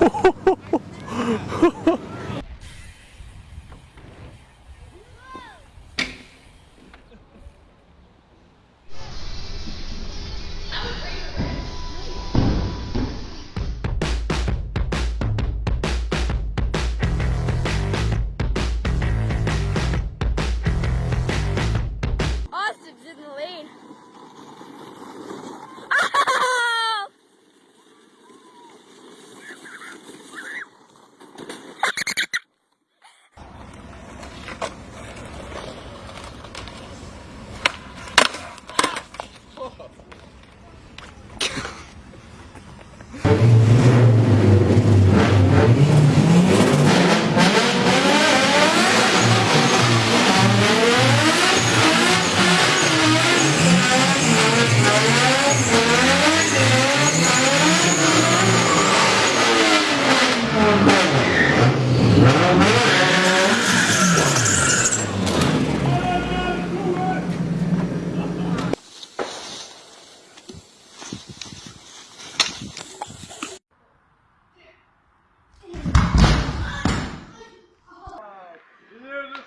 Oh!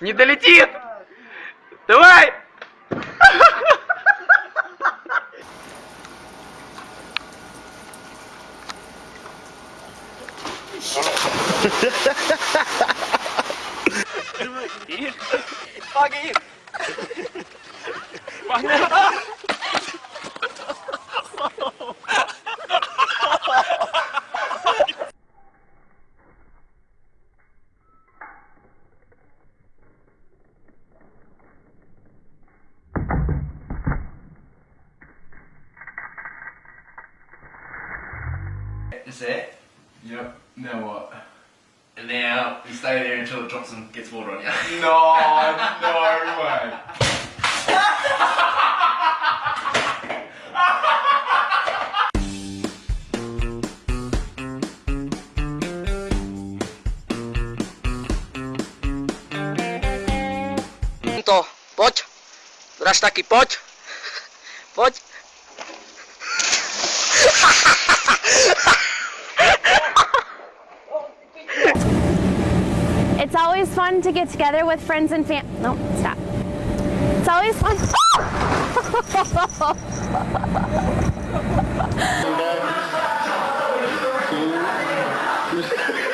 Не долетит! Давай! Fuck it! Fuck it! That's it. Yep. Now what? And now you stay there until it drops and gets water on you. No, no way. To, poď. Draž taký, poď. Poď. It's always fun to get together with friends and fam. No, stop. It's always fun.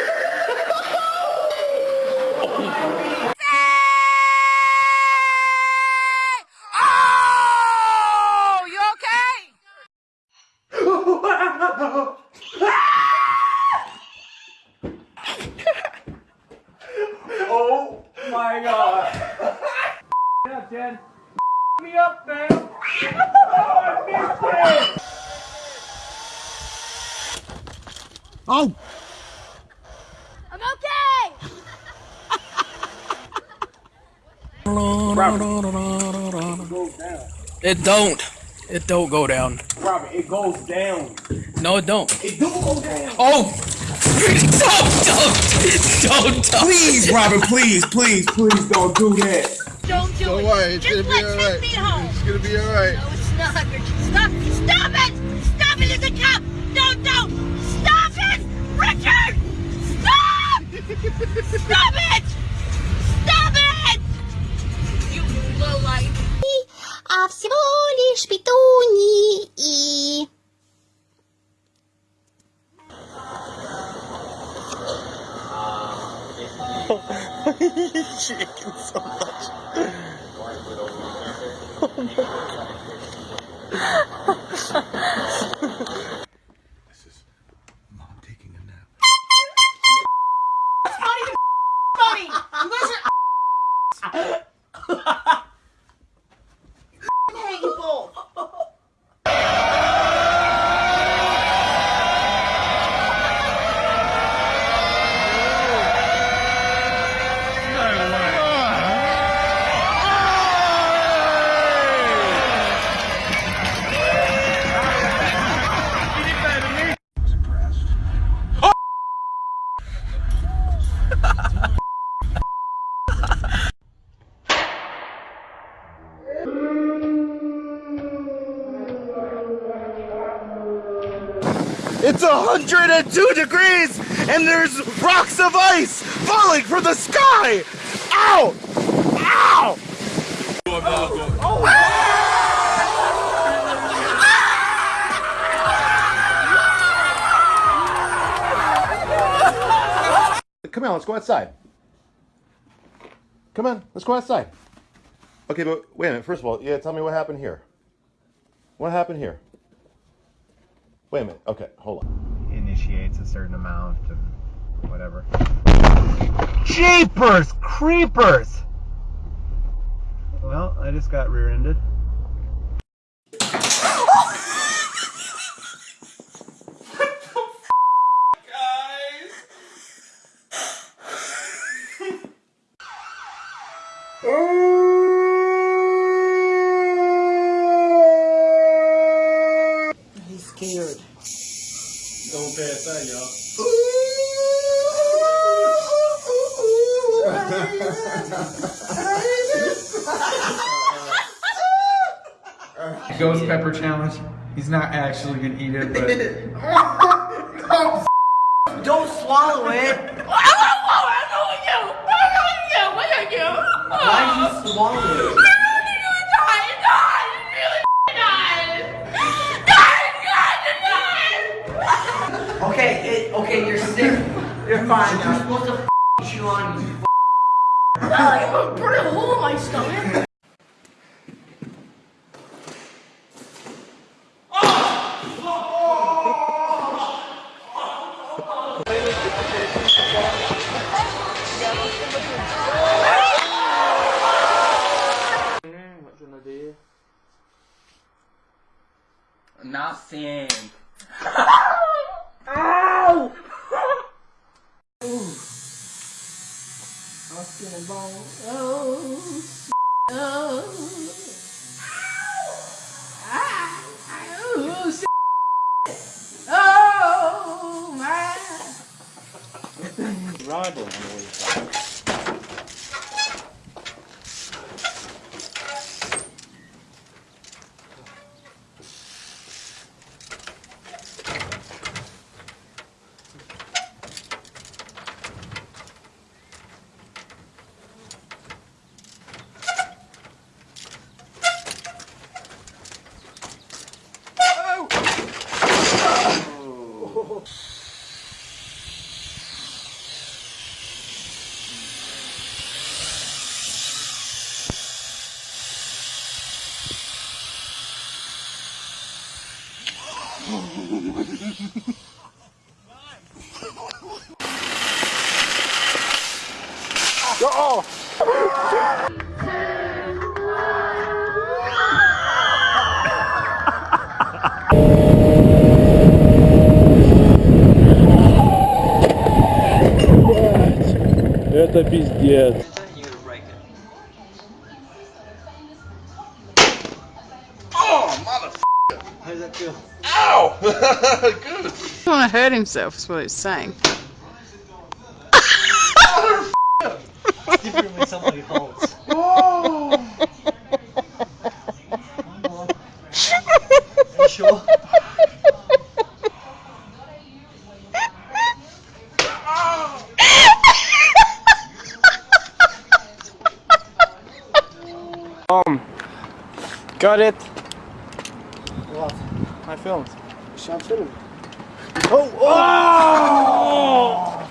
Oh my god. Yeah, Jen. Me up, man. Oh, I missed it. Oh! I'm okay. It don't. It don't go down. Robert, it goes down. No, it don't. It do go down. Oh! don't, don't, don't, don't. Please, Robert, please, please, please don't do that. Don't do Don't it. worry, it's Just gonna be let alright. take me home. It's gonna be alright. No, it's not. Richard. Stop. Stop it. Stop it. It's a cop. Don't, don't. return! Stop! Stop it! Stop it! You lowlife. А всего лишь петуни и... Shaking so much. Oh my god. 102 degrees and there's rocks of ice falling from the sky! Ow! Ow! Come on, let's go outside. Come on, let's go outside. Okay, but wait a minute. First of all, yeah, tell me what happened here. What happened here? Wait a minute. Okay, hold on. initiates a certain amount of whatever. Jeepers creepers! Well, I just got rear-ended. Ghost pepper challenge. He's not actually gonna eat it, but Don't swallow it. What are you? Why did you swallow it? Okay, it, okay, you're sick. You're fine. You're supposed to f- chew on you. I'm gonna burn a hole in my stomach. Nothing. bone. Oh, oh. Ah, oh, oh my. Rival. Oh. Это пиздец. He want to hurt himself, is what he's saying. Different when somebody holds. Are you sure? Got it. What? My films. Sean Finnan. Oh! Oh!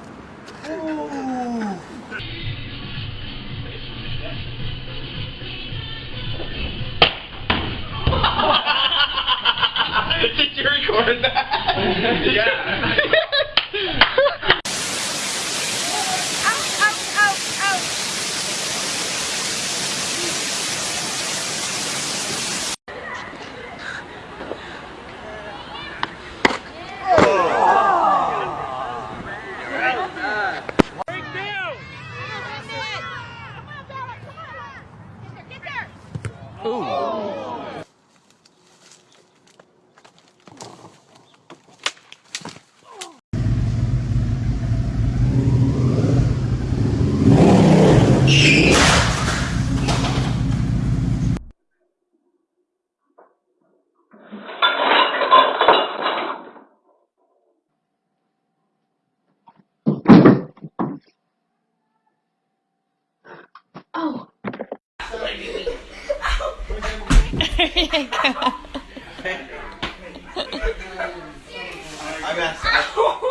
Did you record that? yeah. there you go.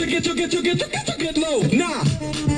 It, check it, check it, check it, check it low. Nah.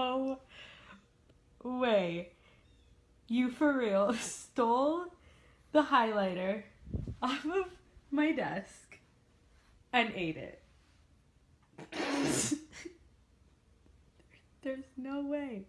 no way you for real stole the highlighter off of my desk and ate it. There's no way.